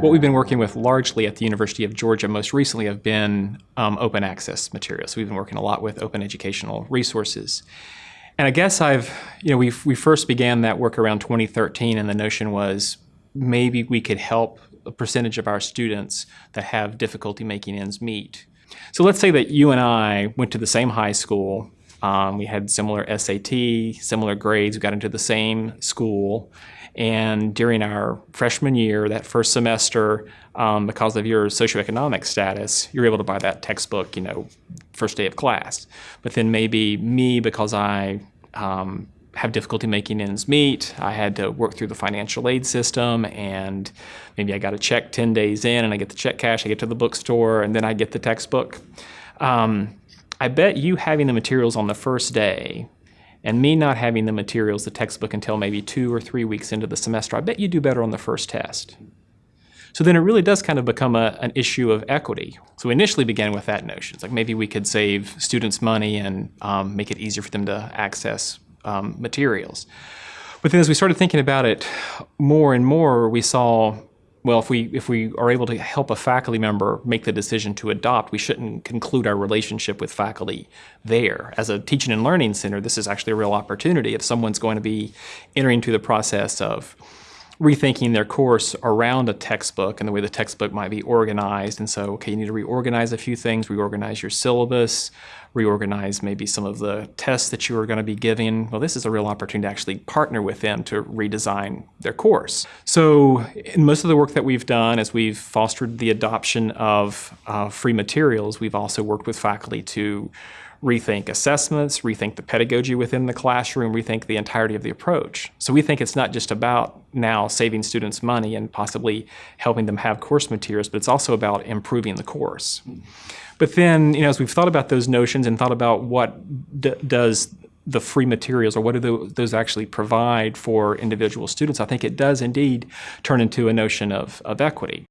What we've been working with largely at the University of Georgia most recently have been um, open access materials. We've been working a lot with open educational resources. And I guess I've, you know, we we first began that work around 2013 and the notion was maybe we could help a percentage of our students that have difficulty making ends meet. So let's say that you and I went to the same high school. Um, we had similar SAT, similar grades. We got into the same school. And during our freshman year, that first semester, um, because of your socioeconomic status, you're able to buy that textbook, you know, first day of class. But then maybe me, because I um, have difficulty making ends meet, I had to work through the financial aid system, and maybe I got a check 10 days in, and I get the check cash, I get to the bookstore, and then I get the textbook. Um, I bet you having the materials on the first day and me not having the materials, the textbook, until maybe two or three weeks into the semester, I bet you do better on the first test. So then it really does kind of become a, an issue of equity. So we initially began with that notion. It's like maybe we could save students money and um, make it easier for them to access um, materials. But then as we started thinking about it more and more, we saw well, if we if we are able to help a faculty member make the decision to adopt, we shouldn't conclude our relationship with faculty there. As a teaching and learning center, this is actually a real opportunity. If someone's going to be entering into the process of rethinking their course around a textbook and the way the textbook might be organized. And so, okay, you need to reorganize a few things, reorganize your syllabus, reorganize maybe some of the tests that you are going to be giving. Well, this is a real opportunity to actually partner with them to redesign their course. So in most of the work that we've done as we've fostered the adoption of uh, free materials, we've also worked with faculty to rethink assessments, rethink the pedagogy within the classroom, rethink the entirety of the approach. So we think it's not just about now saving students money and possibly helping them have course materials, but it's also about improving the course. But then, you know, as we've thought about those notions and thought about what does the free materials or what do those actually provide for individual students, I think it does indeed turn into a notion of, of equity.